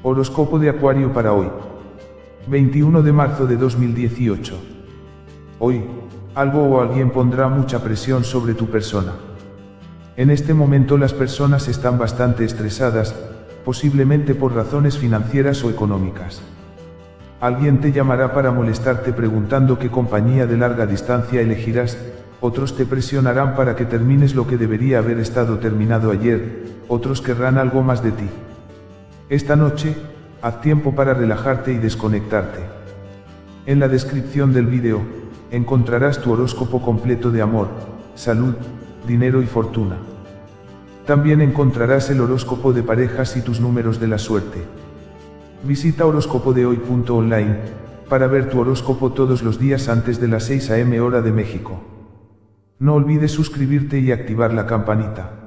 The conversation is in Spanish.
Horóscopo de Acuario para hoy. 21 de marzo de 2018. Hoy, algo o alguien pondrá mucha presión sobre tu persona. En este momento las personas están bastante estresadas, posiblemente por razones financieras o económicas. Alguien te llamará para molestarte preguntando qué compañía de larga distancia elegirás, otros te presionarán para que termines lo que debería haber estado terminado ayer, otros querrán algo más de ti. Esta noche, haz tiempo para relajarte y desconectarte. En la descripción del vídeo, encontrarás tu horóscopo completo de amor, salud, dinero y fortuna. También encontrarás el horóscopo de parejas y tus números de la suerte. Visita horóscopodehoy.online para ver tu horóscopo todos los días antes de las 6 am hora de México. No olvides suscribirte y activar la campanita.